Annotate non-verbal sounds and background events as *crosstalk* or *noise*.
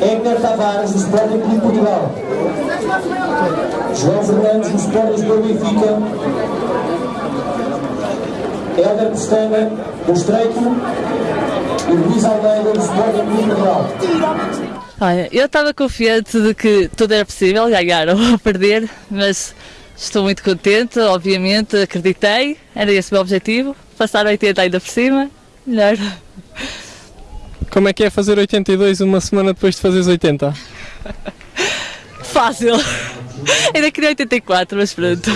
Edgar Tavares, do Sporting Clube Portugal. João Fernandes, do Sporting Clube Benfica. Helder Pestana, do Estreito. E Luís Almeida, do Sporting Clube Portugal. Olha, eu estava confiante de que tudo era possível, ganhar ou *laughs* perder, mas estou muito contente, obviamente, acreditei, era esse o meu objetivo, passar 80 ainda por cima, melhor. Como é que é fazer 82 uma semana depois de fazeres 80? Fácil. Ainda queria 84, mas pronto.